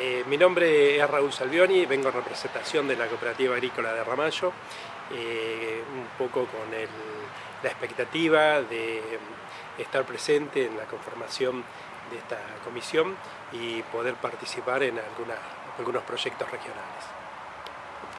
Eh, mi nombre es Raúl Salvioni, vengo en representación de la Cooperativa Agrícola de Ramallo, eh, un poco con la expectativa de estar presente en la conformación de esta comisión y poder participar en algunos proyectos regionales.